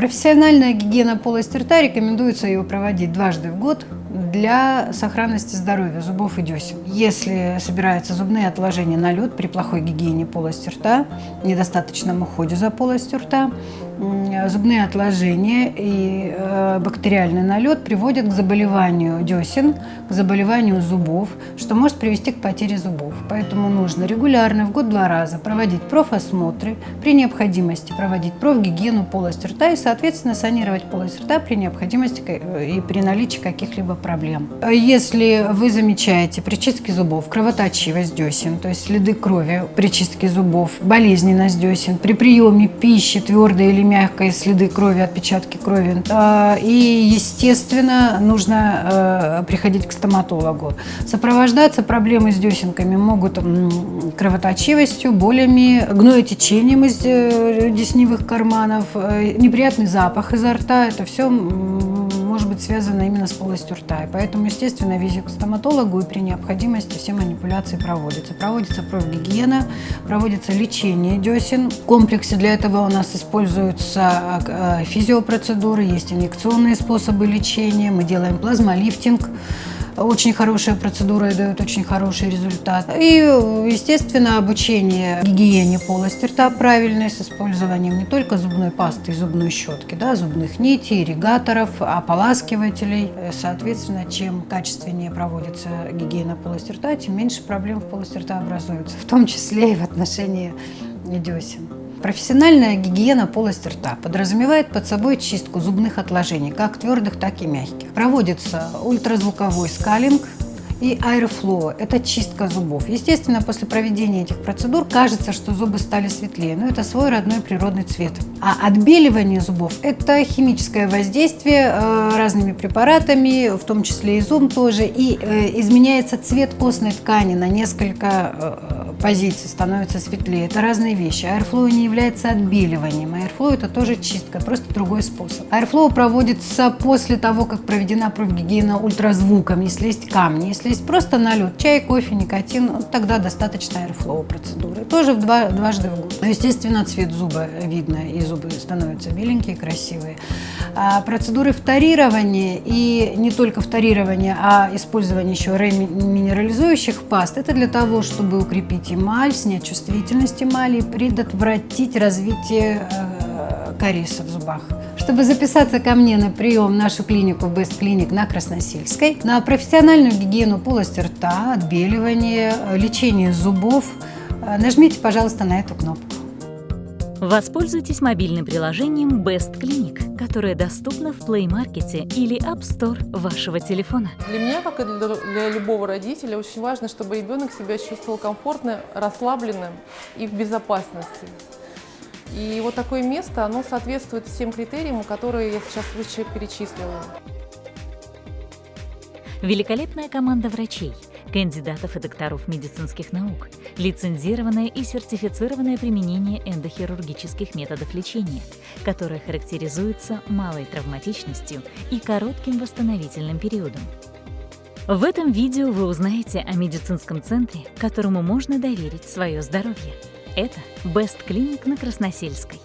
Профессиональная гигиена полости рта рекомендуется ее проводить дважды в год для сохранности здоровья зубов и десен. Если собираются зубные отложения на лед при плохой гигиене полости рта, недостаточном уходе за полостью рта, зубные отложения и э, бактериальный налет приводят к заболеванию десен, к заболеванию зубов, что может привести к потере зубов. Поэтому нужно регулярно, в год два раза, проводить профосмотры, при необходимости проводить профгигиену полости рта и, соответственно, санировать полость рта при необходимости э, и при наличии каких-либо проблем. Если вы замечаете при чистке зубов кровоточивость десен, то есть следы крови при чистке зубов, болезненность десен, при приеме пищи твердой или мягкой следы крови, отпечатки крови. А, и, естественно, нужно э, приходить к стоматологу. Сопровождаться проблемы с десенками могут кровоточивостью, болями, гноетечением из э, десневых карманов, э, неприятный запах изо рта. Это все может быть связано именно с полостью рта. И поэтому, естественно, визит к стоматологу и при необходимости все манипуляции проводятся. Проводится профгигиена, проводится лечение десен. В комплексе для этого у нас используются э, физиопроцедуры, есть инъекционные способы лечения, мы делаем плазмолифтинг, очень хорошая процедура и дает очень хороший результат. И, естественно, обучение гигиене полости рта правильной с использованием не только зубной пасты и зубной щетки, да, зубных нитей, ирригаторов, ополаскивателей. Соответственно, чем качественнее проводится гигиена полости рта, тем меньше проблем в полости рта образуются, в том числе и в отношении десен. Профессиональная гигиена полости рта подразумевает под собой чистку зубных отложений, как твердых, так и мягких. Проводится ультразвуковой скалинг, и Airflow – это чистка зубов. Естественно, после проведения этих процедур кажется, что зубы стали светлее, но это свой родной природный цвет. А отбеливание зубов – это химическое воздействие э, разными препаратами, в том числе и зум тоже, и э, изменяется цвет костной ткани на несколько э, позиций, становится светлее. Это разные вещи. Airflow не является отбеливанием. Airflow – это тоже чистка, просто другой способ. Airflow проводится после того, как проведена профгигиена ультразвуком, если есть камни, если есть просто налет, чай, кофе, никотин, ну, тогда достаточно airflow процедуры. Тоже в два, дважды в год. Ну, естественно, цвет зуба видно, и зубы становятся беленькие, красивые. А процедуры вторирования и не только вторирования, а использование еще реминерализующих паст, это для того, чтобы укрепить эмаль, снять чувствительность эмали, предотвратить развитие э, кариеса в зубах. Чтобы записаться ко мне на прием в нашу клинику Best Clinic на Красносельской, на профессиональную гигиену полости рта, отбеливание, лечение зубов, э, нажмите, пожалуйста, на эту кнопку. Воспользуйтесь мобильным приложением Best Clinic, которое доступно в Play Market или App Store вашего телефона. Для меня, как и для, для любого родителя, очень важно, чтобы ребенок себя чувствовал комфортно, расслабленным и в безопасности. И вот такое место, оно соответствует всем критериям, которые я сейчас выше перечислила. Великолепная команда врачей, кандидатов и докторов медицинских наук, лицензированное и сертифицированное применение эндохирургических методов лечения, которое характеризуется малой травматичностью и коротким восстановительным периодом. В этом видео вы узнаете о медицинском центре, которому можно доверить свое здоровье. Это Best Clinic на Красносельской.